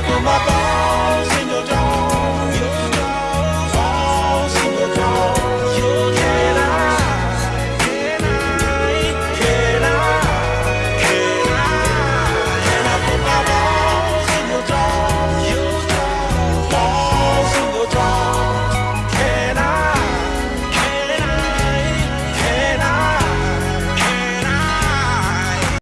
For my.